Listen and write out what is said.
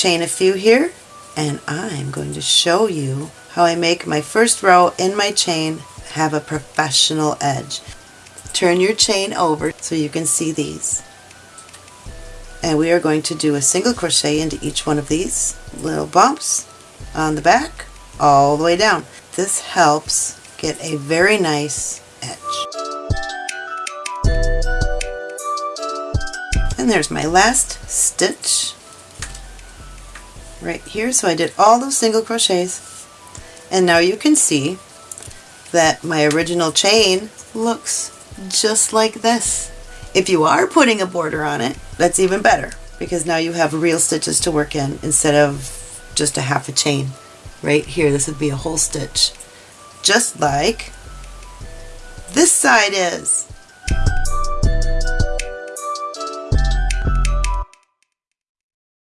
chain a few here and I'm going to show you how I make my first row in my chain have a professional edge. Turn your chain over so you can see these. And we are going to do a single crochet into each one of these little bumps on the back all the way down. This helps get a very nice edge. And there's my last stitch right here. So I did all those single crochets and now you can see that my original chain looks just like this. If you are putting a border on it, that's even better because now you have real stitches to work in instead of just a half a chain. Right here, this would be a whole stitch. Just like this side is.